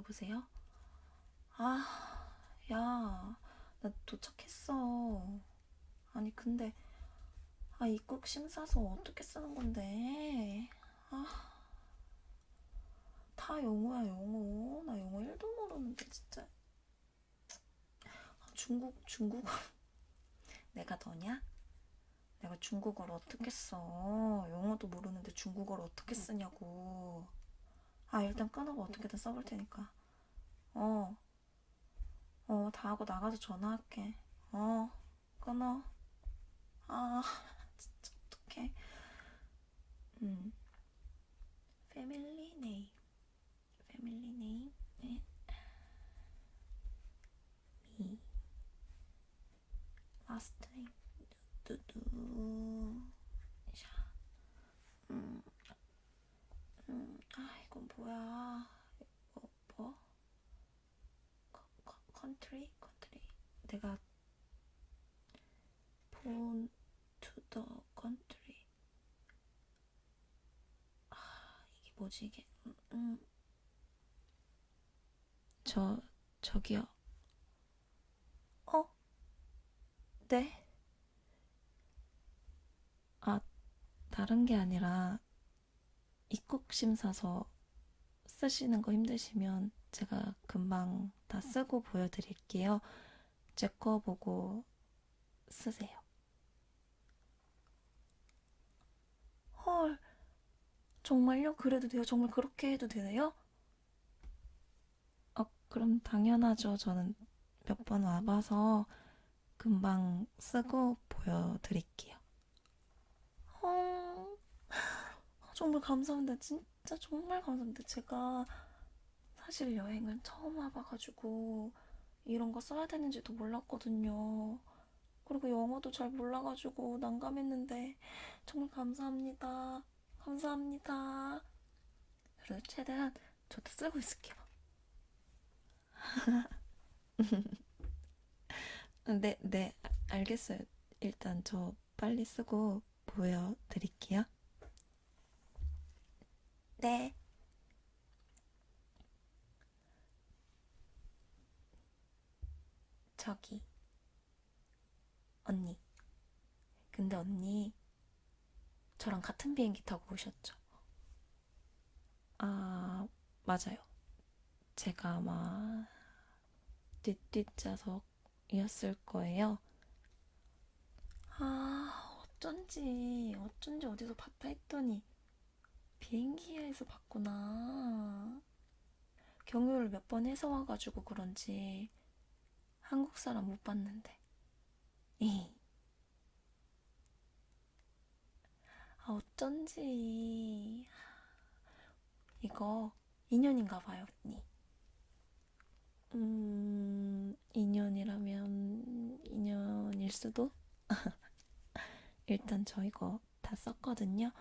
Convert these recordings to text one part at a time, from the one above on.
여보세요? 아, 야, 나 도착했어. 아니, 근데, 아, 입국 심사서 어떻게 쓰는 건데? 아, 다 영어야, 영어. 나 영어 1도 모르는데, 진짜. 아, 중국, 중국어. 내가 더냐? 내가 중국어를 어떻게 써? 영어도 모르는데 중국어를 어떻게 쓰냐고. 아, 일단 끊어고 어떻게든 써볼 테니까. 어. 어, 다 하고 나가서 전화할게. 어, 끊어. 아, 진짜 어떡해. 음. Family name. Family name. 네. 미. Last name. 두두. 샤. 음. 음. 아, 이건 뭐야. 이거 뭐? 컨트리? 컨트리. 내가 born to the country. 아, 이게 뭐지 이게? 음, 음. 저 저기요. 어? 네? 아, 다른 게 아니라 입국 심사서 쓰시는 거 힘드시면 제가 금방 다 쓰고 보여드릴게요. 제 거 보고 쓰세요. 헐, 정말요? 그래도 돼요? 정말 그렇게 해도 되나요? 어, 그럼 당연하죠. 저는 몇 번 와봐서 금방 쓰고 보여드릴게요. 어, 정말 감사합니다. 진 짜 정말 감사합니다. 제가 사실 여행을 처음 와봐가지고 이런 거 써야 되는지도 몰랐거든요. 그리고 영어도 잘 몰라가지고 난감했는데 정말 감사합니다. 감사합니다. 그래도 최대한 저도 쓰고 있을게요. 네, 네, 알겠어요. 일단 저 빨리 쓰고 보여드릴게요. 네. 저기, 언니. 근데 언니, 저랑 같은 비행기 타고 오셨죠? 아, 맞아요. 제가 아마 뒷뒷좌석이었을 거예요. 아, 어쩐지, 어쩐지 어디서 봤다 했더니 비행기에서 봤구나. 경유를 몇 번 해서 와가지고 그런지 한국 사람 못 봤는데. 에이. 아, 어쩐지. 이거 인연인가 봐요, 언니. 음, 인연이라면 인연일 수도? 일단 저 이거 다 썼거든요.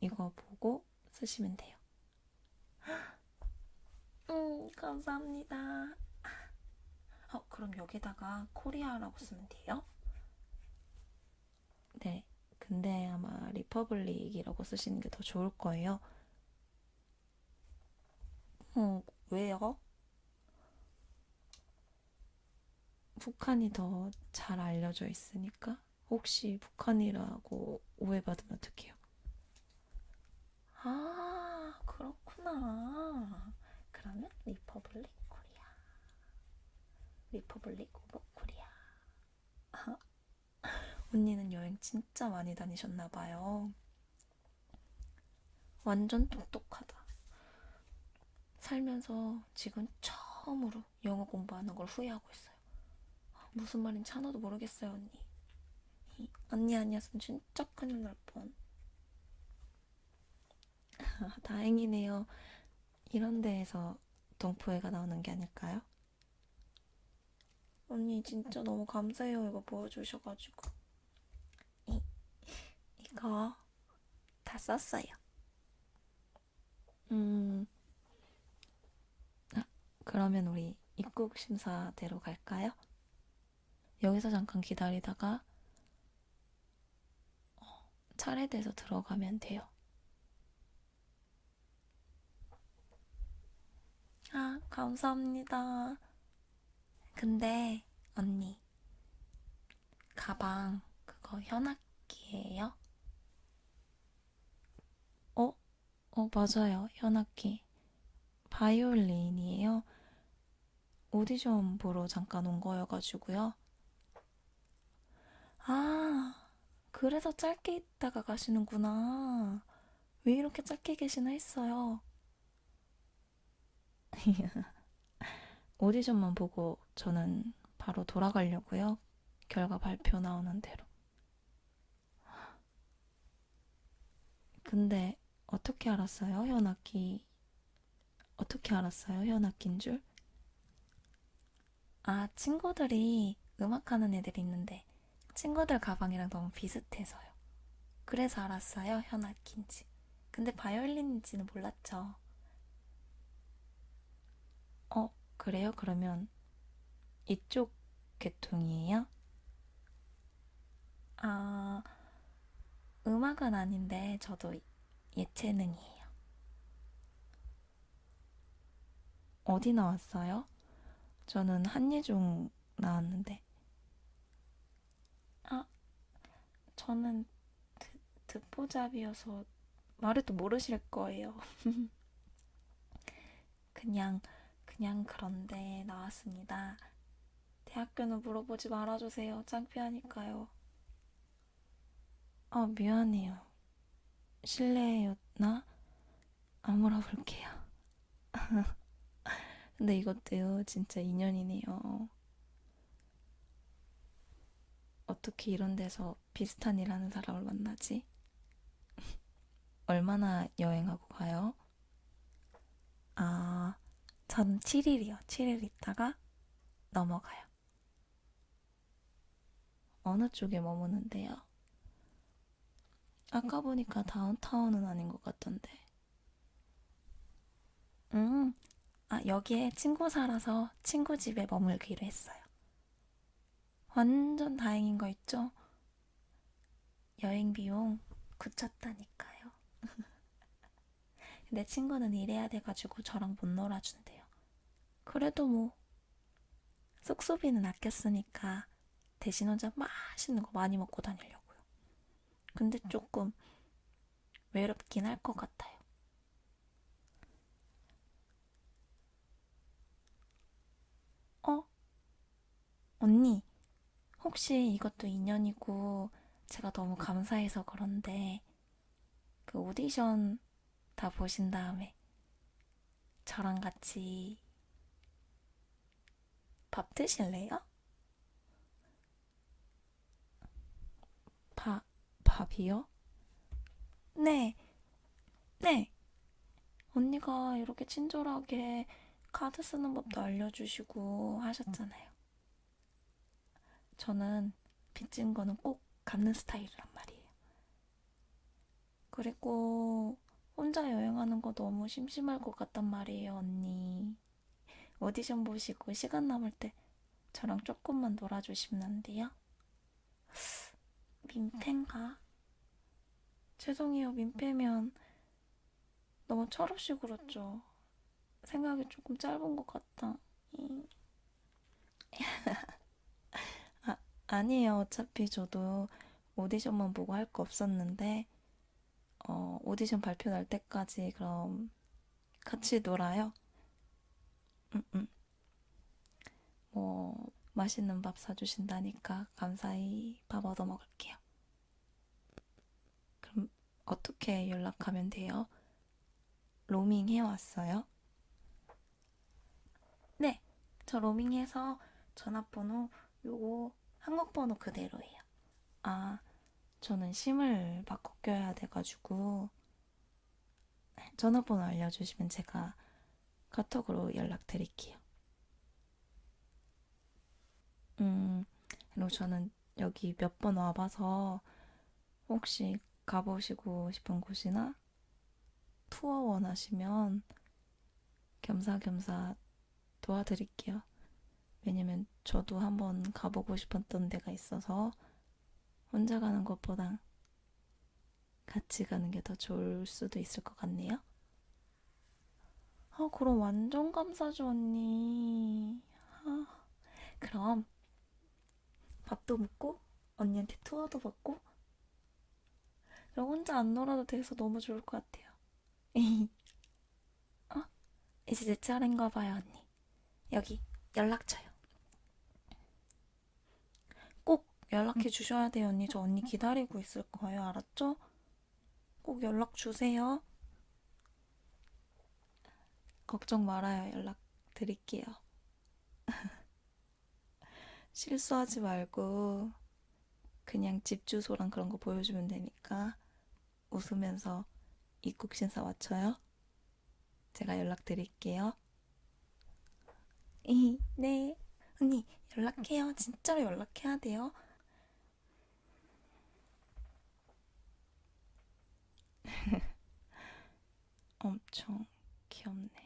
이거 보고 쓰시면 돼요. 음, 감사합니다. 어, 그럼 여기다가 Korea라고 쓰면 돼요? 네. 근데 아마 Republic이라고 쓰시는 게 더 좋을 거예요. 어, 왜요? 북한이 더 잘 알려져 있으니까 혹시 북한이라고 오해받으면 어떡해요? 아, 그렇구나. 그러면 Republic Korea. Republic of Korea. 언니는 여행 진짜 많이 다니셨나 봐요. 완전 똑똑하다. 살면서 지금 처음으로 영어 공부하는 걸 후회하고 있어요. 무슨 말인지 하나도 모르겠어요, 언니. 언니 아니었으면 진짜 큰일 날 뻔. 다행이네요. 이런 데에서 동포애가 나오는 게 아닐까요? 언니 진짜 너무 감사해요. 이거 보여주셔가지고. 이, 이거 다 썼어요. 음, 아, 그러면 우리 입국 심사대로 갈까요? 여기서 잠깐 기다리다가 어, 차례돼서 들어가면 돼요. 아, 감사합니다. 근데, 언니, 가방, 그거 현악기예요? 어? 어, 맞아요. 현악기. 바이올린이에요. 오디션 보러 잠깐 온 거여가지고요. 아, 그래서 짧게 있다가 가시는구나. 왜 이렇게 짧게 계시나 했어요. 오디션만 보고 저는 바로 돌아가려고요. 결과 발표 나오는 대로. 근데 어떻게 알았어요? 현악기. 어떻게 알았어요? 현악기인 줄? 아, 친구들이 음악하는 애들이 있는데 친구들 가방이랑 너무 비슷해서요. 그래서 알았어요. 현악기인지. 근데 바이올린인지는 몰랐죠. 어, 그래요? 그러면 이쪽 계통이에요? 아, 음악은 아닌데 저도 예체능이에요. 어디 나왔어요? 저는 한예종 나왔는데. 아, 저는 듣, 듣보잡이어서 말해도 모르실 거예요. 그냥, 그냥 그런데 나왔습니다. 대학교는 물어보지 말아주세요. 창피하니까요. 아, 미안해요. 실례였나? 안 물어볼게요. 근데 이것도요, 진짜 인연이네요. 어떻게 이런 데서 비슷한 일 하는 사람을 만나지? 얼마나 여행하고 가요? 아, 전 7일이요. 7일 있다가 넘어가요. 어느 쪽에 머무는데요? 아까 보니까 다운타운은 아닌 것 같던데. 음, 아, 여기에 친구 살아서 친구 집에 머물기로 했어요. 완전 다행인 거 있죠? 여행 비용 굳혔다니까요. 내 친구는 일해야 돼가지고 저랑 못 놀아준대요. 그래도 뭐, 숙소비는 아꼈으니까 대신 혼자 맛있는 거 많이 먹고 다니려고요. 근데 조금 외롭긴 할 것 같아요. 어? 언니, 혹시 이것도 인연이고 제가 너무 감사해서 그런데 그 오디션 다 보신 다음에 저랑 같이 밥 드실래요? 밥, 밥이요? 네, 네. 언니가 이렇게 친절하게 카드 쓰는 법도 알려주시고 하셨잖아요. 저는 빚진 거는 꼭 갚는 스타일이란 말이에요. 그리고 혼자 여행하는 거 너무 심심할 것 같단 말이에요, 언니. 오디션 보시고 시간 남을 때 저랑 조금만 놀아주시면 안 돼요? 민폐인가? 죄송해요, 민폐면 너무 철없이 굴었죠. 생각이 조금 짧은 것 같다. 아, 아니에요. 어차피 저도 오디션만 보고 할 거 없었는데, 어, 오디션 발표 날 때까지 그럼 같이 놀아요. 음, 음. 뭐, 맛있는 밥 사주신다니까 감사히 밥 얻어 먹을게요. 그럼 어떻게 연락하면 돼요? 로밍 해왔어요? 네, 저 로밍해서 전화번호 요거 한국 번호 그대로예요. 아, 저는 심을 바꿔 껴야 돼가지고 전화번호 알려주시면 제가 카톡으로 연락드릴게요. 음, 그리고 저는 여기 몇 번 와봐서 혹시 가보시고 싶은 곳이나 투어 원하시면 겸사겸사 도와드릴게요. 왜냐면 저도 한번 가보고 싶었던 데가 있어서 혼자 가는 것보다 같이 가는 게 더 좋을 수도 있을 것 같네요. 아, 그럼 완전 감사죠, 언니. 아, 그럼 밥도 먹고 언니한테 투어도 받고 그럼 혼자 안 놀아도 돼서 너무 좋을 것 같아요. 어? 이제 내 차례인가 봐요, 언니. 여기 연락처요. 꼭 연락해 주셔야 돼요, 언니. 저 언니 기다리고 있을 거예요, 알았죠? 꼭 연락 주세요. 걱정 말아요. 연락 드릴게요. 실수하지 말고 그냥 집 주소랑 그런 거 보여주면 되니까 웃으면서 입국 신사 맞춰요. 제가 연락 드릴게요. 이, 네. 언니, 연락해요. 진짜로 연락해야 돼요. 엄청 귀엽네.